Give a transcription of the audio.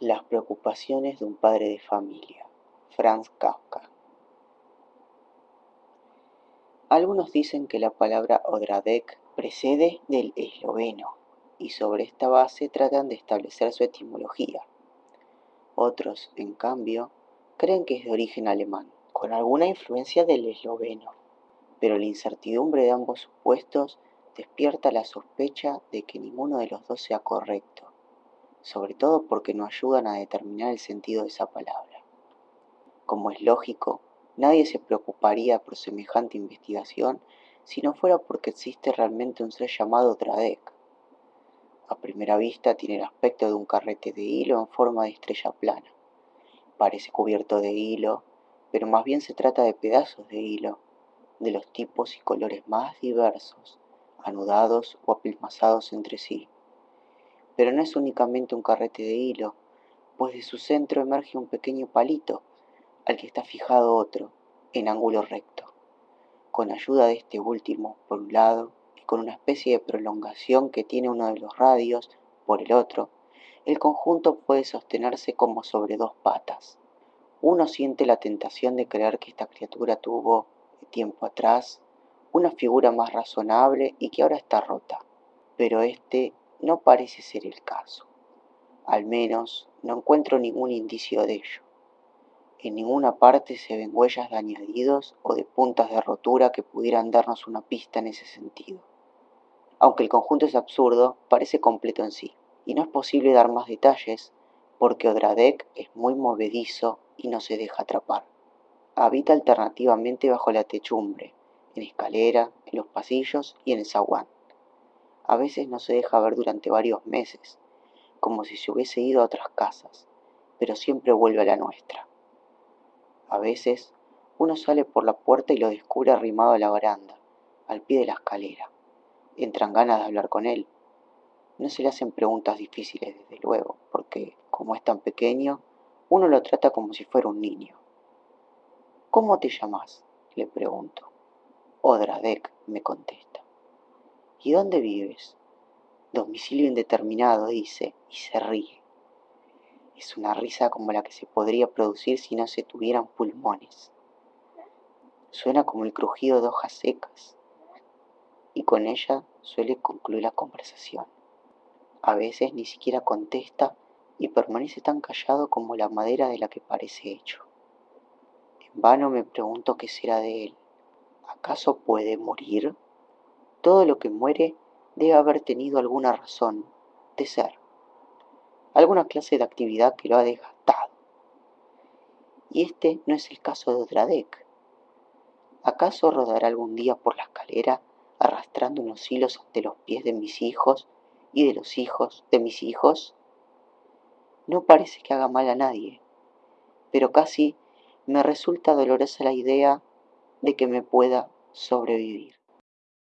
Las preocupaciones de un padre de familia. Franz Kafka. Algunos dicen que la palabra Odradek precede del esloveno y sobre esta base tratan de establecer su etimología. Otros, en cambio, creen que es de origen alemán, con alguna influencia del esloveno, pero la incertidumbre de ambos supuestos despierta la sospecha de que ninguno de los dos sea correcto, sobre todo porque no ayudan a determinar el sentido de esa palabra. Como es lógico, nadie se preocuparía por semejante investigación si no fuera porque existe realmente un ser llamado Tradek. A primera vista tiene el aspecto de un carrete de hilo en forma de estrella plana. Parece cubierto de hilo, pero más bien se trata de pedazos de hilo, de los tipos y colores más diversos, anudados o apelmazados entre sí. Pero no es únicamente un carrete de hilo, pues de su centro emerge un pequeño palito al que está fijado otro, en ángulo recto. Con ayuda de este último, por un lado, y con una especie de prolongación que tiene uno de los radios, por el otro, el conjunto puede sostenerse como sobre dos patas. Uno siente la tentación de creer que esta criatura tuvo, tiempo atrás, una figura más razonable y que ahora está rota. Pero este no parece ser el caso. Al menos no encuentro ningún indicio de ello. En ninguna parte se ven huellas de añadidos o de puntas de rotura que pudieran darnos una pista en ese sentido. Aunque el conjunto es absurdo, parece completo en sí, y no es posible dar más detalles porque Odradek es muy movedizo y no se deja atrapar. Habita alternativamente bajo la techumbre, en escalera, en los pasillos y en el zaguán. A veces no se deja ver durante varios meses, como si se hubiese ido a otras casas, pero siempre vuelve a la nuestra. A veces uno sale por la puerta y lo descubre arrimado a la baranda, al pie de la escalera. Entran ganas de hablar con él. No se le hacen preguntas difíciles, desde luego, porque, como es tan pequeño, uno lo trata como si fuera un niño. ¿Cómo te llamas? le pregunto. Odradek, me contesta. ¿Y dónde vives? Domicilio indeterminado, dice, y se ríe. Es una risa como la que se podría producir si no se tuvieran pulmones. Suena como el crujido de hojas secas, y con ella suele concluir la conversación. A veces ni siquiera contesta y permanece tan callado como la madera de la que parece hecho. En vano me pregunto qué será de él. ¿Acaso puede morir? Todo lo que muere debe haber tenido alguna razón de ser, alguna clase de actividad que lo ha desgastado. Y este no es el caso de Odradek. ¿Acaso rodará algún día por la escalera arrastrando unos hilos ante los pies de mis hijos y de los hijos de mis hijos? No parece que haga mal a nadie, pero casi me resulta dolorosa la idea de que me pueda sobrevivir.